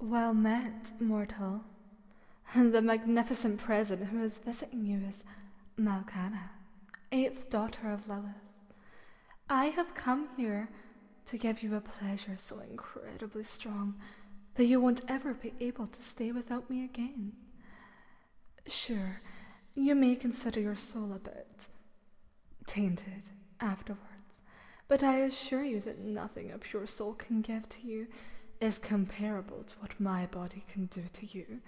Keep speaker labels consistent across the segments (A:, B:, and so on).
A: Well met, mortal. And the magnificent present who is visiting you is Malkana, eighth daughter of Lilith. I have come here to give you a pleasure so incredibly strong that you won't ever be able to stay without me again. Sure, you may consider your soul a bit tainted afterwards, but I assure you that nothing a pure soul can give to you is comparable to what my body can do to you,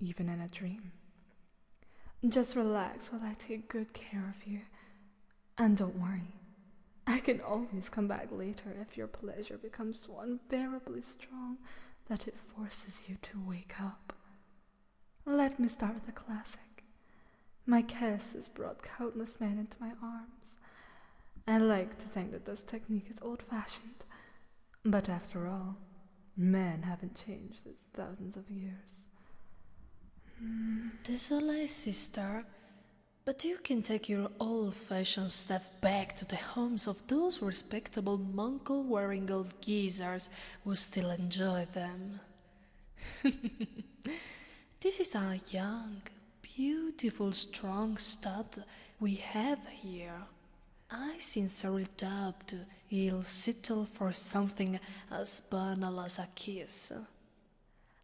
A: even in a dream. Just relax while I take good care of you, and don't worry. I can always come back later if your pleasure becomes so unbearably strong that it forces you to wake up. Let me start with a classic. My kiss has brought countless men into my arms. I like to think that this technique is old fashioned, but after all, men haven't changed in thousands of years. Mm.
B: This Désolé, sister, but you can take your old fashioned stuff back to the homes of those respectable monkle wearing old geezers who still enjoy them. this is our young, beautiful, strong stud we have here. I sincerely doubt he'll settle for something as banal as a kiss.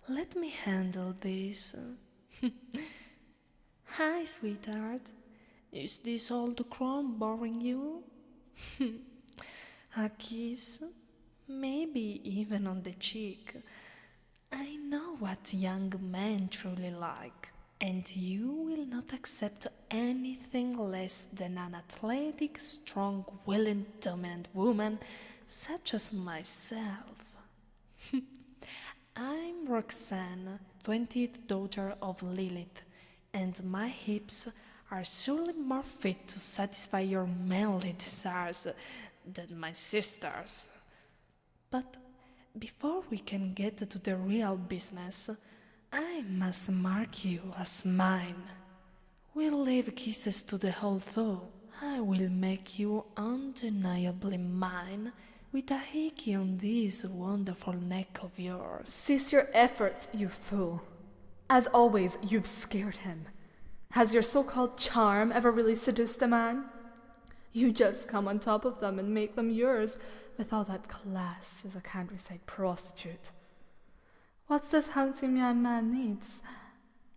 B: Let me handle this. Hi, sweetheart. Is this all the crumb boring you? A kiss? Maybe even on the cheek. I know what young men truly like, and you will not accept anything less than an athletic, strong, willing, dominant woman such as myself. I'm Roxanne, 20th daughter of Lilith, and my hips are surely more fit to satisfy your manly desires than my sister's. But before we can get to the real business, I must mark you as mine. We'll leave kisses to the whole though. I will make you undeniably mine with a hickey on this wonderful neck of yours.
A: Cease your efforts, you fool. As always, you've scared him. Has your so called charm ever really seduced a man? You just come on top of them and make them yours with all that class as a countryside prostitute. What's this handsome young man needs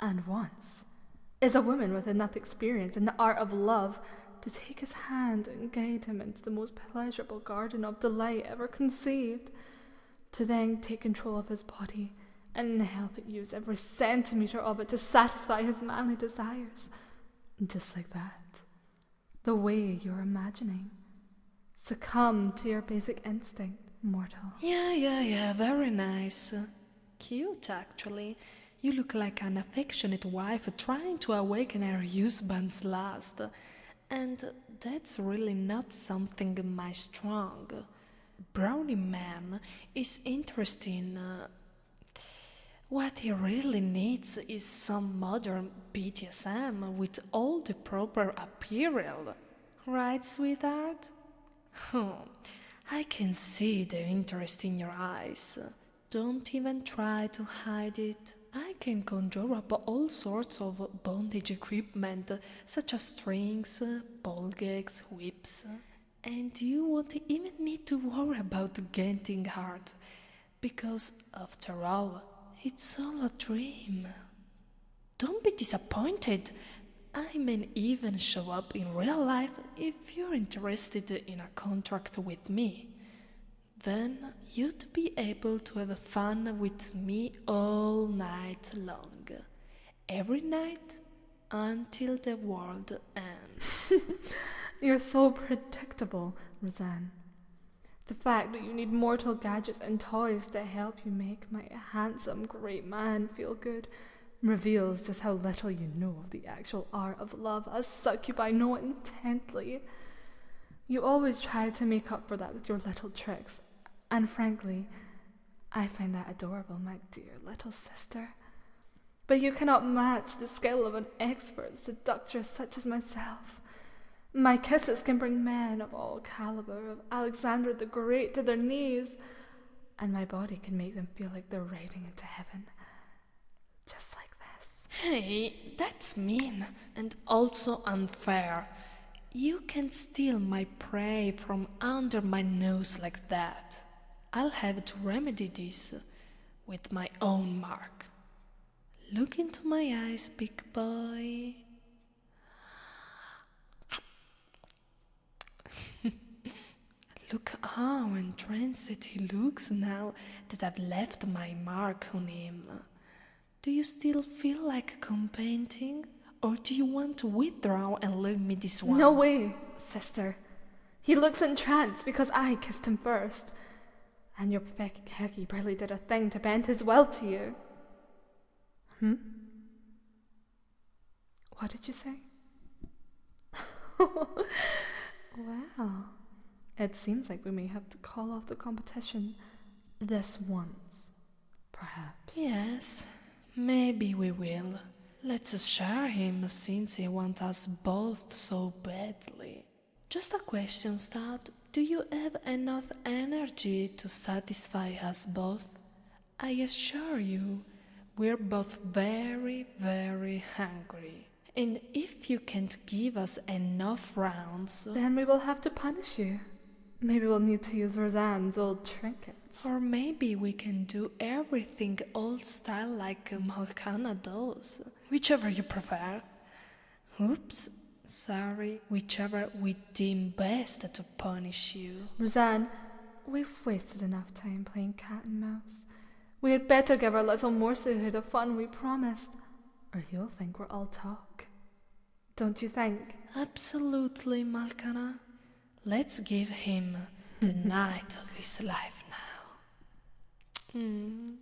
A: and wants is a woman with enough experience in the art of love to take his hand and guide him into the most pleasurable garden of delight ever conceived, to then take control of his body and help it use every centimetre of it to satisfy his manly desires. Just like that. The way you're imagining. Succumb to your basic instinct, mortal.
B: Yeah, yeah, yeah, very nice. Cute, actually. You look like an affectionate wife trying to awaken her husband's lust. And that's really not something my strong. Brownie man is interested in. Uh, what he really needs is some modern BDSM with all the proper apparel. Right, sweetheart? Oh, I can see the interest in your eyes. Don't even try to hide it. I can conjure up all sorts of bondage equipment, such as strings, ball gags, whips, and you won't even need to worry about getting hurt, because after all, it's all a dream. Don't be disappointed. I may even show up in real life if you're interested in a contract with me. Then you'd be able to have fun with me all night long. Every night until the world ends.
A: You're so predictable, Roseanne. The fact that you need mortal gadgets and toys to help you make my handsome, great man feel good reveals just how little you know of the actual art of love, as succubi know it intently. You always try to make up for that with your little tricks, and frankly, I find that adorable, my dear little sister. But you cannot match the skill of an expert seductress such as myself. My kisses can bring men of all caliber of Alexander the Great to their knees, and my body can make them feel like they're riding into heaven. Just like this.
B: Hey, that's mean and also unfair. You can steal my prey from under my nose like that. I'll have to remedy this with my own mark. Look into my eyes, big boy. Look how entranced he looks now that I've left my mark on him. Do you still feel like competing? Or do you want to withdraw and leave me this one?
A: No way, sister. He looks entranced because I kissed him first. And your pathetic Heki barely did a thing to bend his will to you. Hmm? What did you say? well, it seems like we may have to call off the competition this once, perhaps.
B: Yes, maybe we will. Let's assure him since he wants us both so badly. Just a question, Stout. Do you have enough energy to satisfy us both? I assure you, we're both very, very hungry. And if you can't give us enough rounds,
A: Then we will have to punish you. Maybe we'll need to use Roseanne's old trinkets.
B: or maybe we can do everything old style like Malkana does, whichever you prefer. Oops, sorry, whichever we deem best to punish you.
A: Roseanne, we've wasted enough time playing cat and mouse. We had better give our little Morsehood the fun we promised, or he'll think we're all talk. Don't you think?
B: Absolutely, Malkana. Let's give him the night of his life now. Mm.